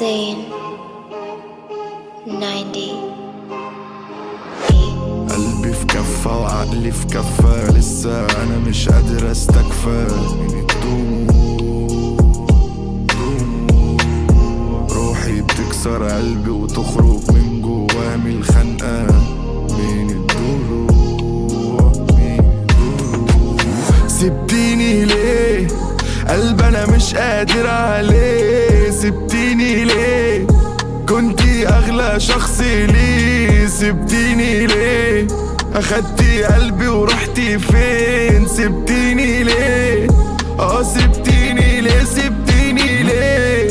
90 قلبي في كفة وعقلي في كفة لسه أنا مش قادر أستكفى. روحي بتكسر قلبي وتخرج من الخنقة من الضلوع من الضلوع سبتيني ليه؟ قلب أنا مش قادر عليه. سبتيني ليه؟ كنتي أغلى شخص لي سبتيني ليه؟ اخدتي قلبي ورحتي فين؟ سبتيني ليه؟ آه سبتيني ليه؟ سبتيني ليه؟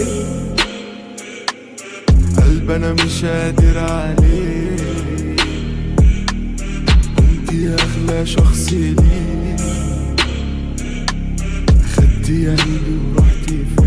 قلب أنا مش قادر عليه. كنتي أغلى شخص لي خدتي قلبي ورحتي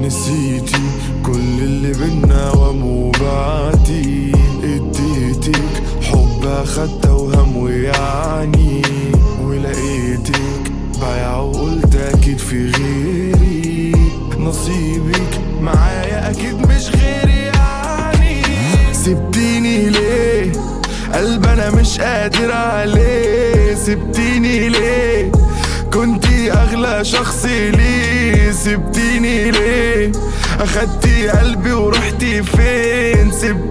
نسيتي كل اللي بينا وموبعتي اديتك حب أخدت وهم ويعني. ولقيتك بايع وقلت أكيد في غيري. نصيبك معايا أكيد مش غيري يعني. سبتيني ليه؟ قلب أنا مش قادر عليه. سبتيني ليه؟ كنتي أغلى شخص لي سبتيني ليه؟ أخدتي قلبي ورحتي فين؟ سبتيني